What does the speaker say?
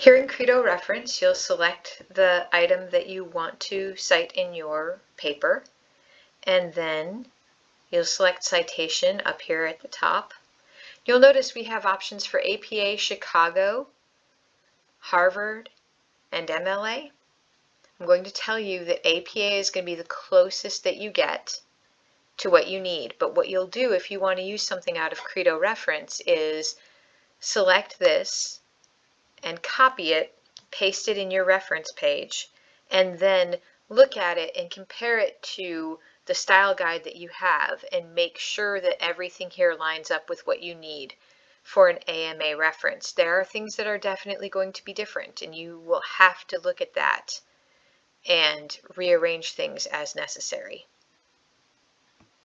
Here in Credo Reference, you'll select the item that you want to cite in your paper, and then you'll select citation up here at the top. You'll notice we have options for APA Chicago, Harvard, and MLA. I'm going to tell you that APA is going to be the closest that you get to what you need, but what you'll do if you want to use something out of Credo Reference is select this and copy it, paste it in your reference page, and then look at it and compare it to the style guide that you have and make sure that everything here lines up with what you need for an AMA reference. There are things that are definitely going to be different and you will have to look at that and rearrange things as necessary.